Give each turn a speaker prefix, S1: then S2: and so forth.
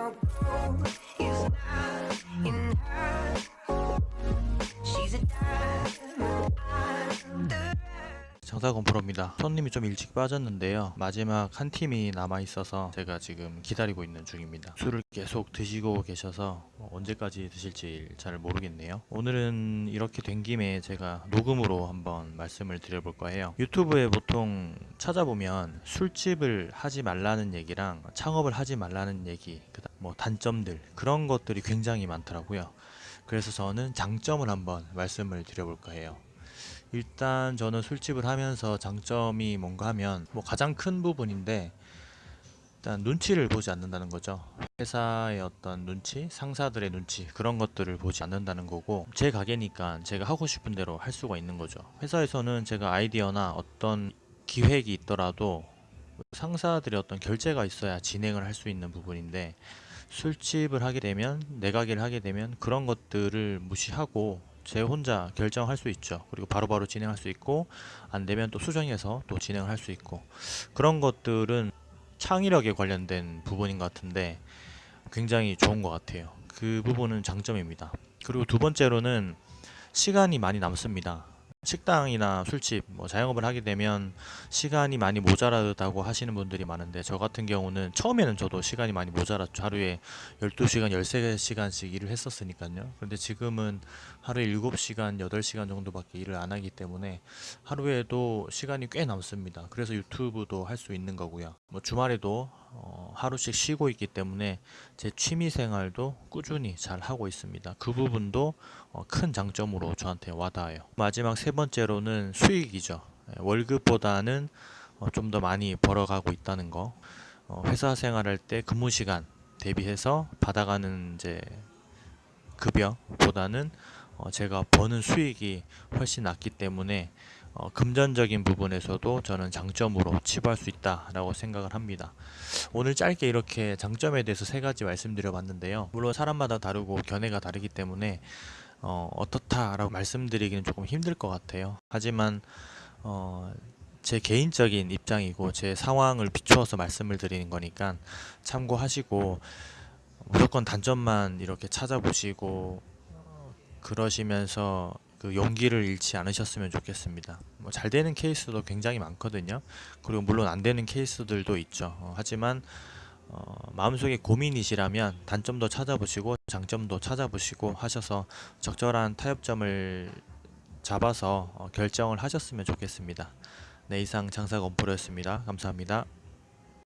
S1: come through.
S2: 장사건 프로입니다. 손님이 좀 일찍 빠졌는데요. 마지막 한 팀이 남아 있어서 제가 지금 기다리고 있는 중입니다. 술을 계속 드시고 계셔서 언제까지 드실지 잘 모르겠네요. 오늘은 이렇게 된 김에 제가 녹음으로 한번 말씀을 드려볼 거예요. 유튜브에 보통 찾아보면 술집을 하지 말라는 얘기랑 창업을 하지 말라는 얘기, 뭐 단점들 그런 것들이 굉장히 많더라고요. 그래서 저는 장점을 한번 말씀을 드려볼까 해요. 일단 저는 술집을 하면서 장점이 뭔가 하면 뭐 가장 큰 부분인데 일단 눈치를 보지 않는다는 거죠. 회사의 어떤 눈치, 상사들의 눈치 그런 것들을 보지 않는다는 거고 제 가게니까 제가 하고 싶은 대로 할 수가 있는 거죠. 회사에서는 제가 아이디어나 어떤 기획이 있더라도 상사들의 어떤 결제가 있어야 진행을 할 수 있는 부분인데 술집을 하게 되면 내 가게를 하게 되면 그런 것들을 무시하고 제 혼자 결정할 수 있죠. 그리고 바로 바로 진행할 수 있고 안 되면 또 수정해서 또 진행을 할수 있고 그런 것들은 창의력에 관련된 부분인 것 같은데 굉장히 좋은 것 같아요. 그 부분은 장점입니다. 그리고 두 번째로는 시간이 많이 남습니다. 식당이나 술집, 뭐 자영업을 하게 되면 시간이 많이 모자라다고 하시는 분들이 많은데 저 같은 경우는 처음에는 저도 시간이 많이 모자랐죠. 하루에 12시간, 13시간씩 일을 했었으니까요. 그런데 지금은 하루에 7시간, 8시간 정도밖에 일을 안 하기 때문에 하루에도 시간이 꽤 남습니다. 그래서 유튜브도 할 수 있는 거고요. 뭐 주말에도 어, 하루씩 쉬고 있기 때문에 제 취미 생활도 꾸준히 잘 하고 있습니다. 그 부분도 어, 큰 장점으로 저한테 와닿아요. 마지막 세 번째로는 수익이죠. 예, 월급보다는 어, 좀 더 많이 벌어가고 있다는 거. 어, 회사 생활할 때 근무 시간 대비해서 받아가는 이제 급여보다는 어, 제가 버는 수익이 훨씬 낮기 때문에 어, 금전적인 부분에서도 저는 장점으로 치부할 수 있다라고 생각을 합니다. 오늘 짧게 이렇게 장점에 대해서 세 가지 말씀드려 봤는데요. 물론 사람마다 다르고 견해가 다르기 때문에 어, 어떻다라고 말씀드리기는 조금 힘들 것 같아요. 하지만 어, 제 개인적인 입장이고 제 상황을 비추어서 말씀을 드리는 거니까 참고하시고 무조건 단점만 이렇게 찾아보시고 어, 그러시면서 그 용기를 잃지 않으셨으면 좋겠습니다. 뭐 잘 되는 케이스도 굉장히 많거든요. 그리고 물론 안 되는 케이스들도 있죠. 어, 하지만 어, 마음속에 고민이시라면 단점도 찾아보시고 장점도 찾아보시고 하셔서 적절한 타협점을 잡아서 어, 결정을 하셨으면 좋겠습니다. 네, 이상 장사 건프로였습니다. 감사합니다.